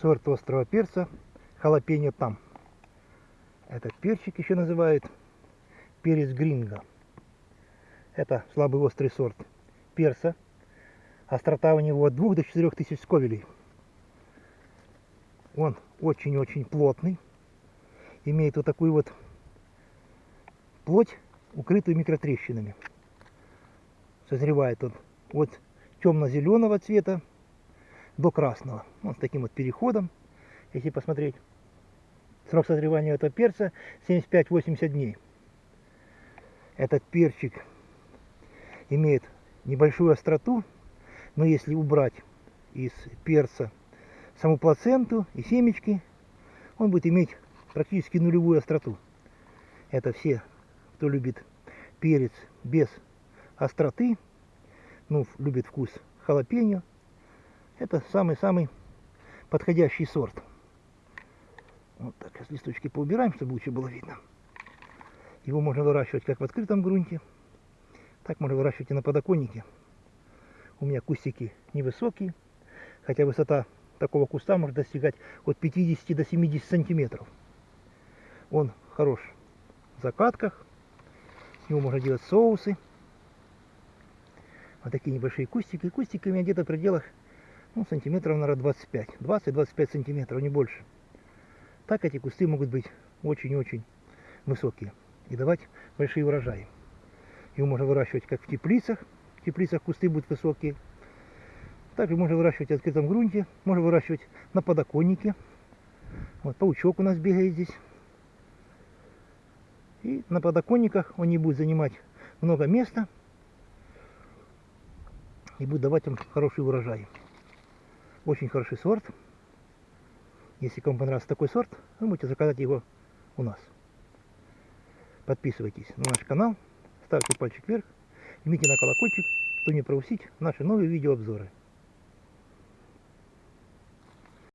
сорт острого перца халапеньо там. Этот перчик еще называют перец гринго. Это слабый острый сорт перца. Острота у него от 2 до 4 тысяч сковелей. Он очень-очень плотный. Имеет вот такую вот плоть, укрытую микротрещинами. Созревает он от темно-зеленого цвета до красного. Вот с таким вот переходом, если посмотреть. Срок созревания этого перца 75-80 дней. Этот перчик имеет небольшую остроту, но если убрать из перца саму плаценту и семечки, он будет иметь практически нулевую остроту. Это все, кто любит перец без остроты, ну, любит вкус халапеньо, это самый-самый подходящий сорт. Вот так, сейчас листочки поубираем, чтобы лучше было видно. Его можно выращивать как в открытом грунте, так можно выращивать и на подоконнике. У меня кустики невысокие, хотя высота такого куста может достигать от 50 до 70 сантиметров. Он хорош в закатках, с него можно делать соусы. Вот такие небольшие кустики. Кустики у меня где-то в пределах ну, сантиметров, наверное, 25. 20-25 сантиметров, не больше. Так эти кусты могут быть очень-очень высокие и давать большие урожаи. Его можно выращивать как в теплицах. В теплицах кусты будут высокие. Также можно выращивать в открытом грунте. Можно выращивать на подоконнике. Вот паучок у нас бегает здесь. И на подоконниках он не будет занимать много места. И будет давать вам хороший урожай. Очень хороший сорт. Если кому понравился такой сорт, вы можете заказать его у нас. Подписывайтесь на наш канал, ставьте пальчик вверх, жмите на колокольчик, чтобы не пропустить наши новые видеообзоры.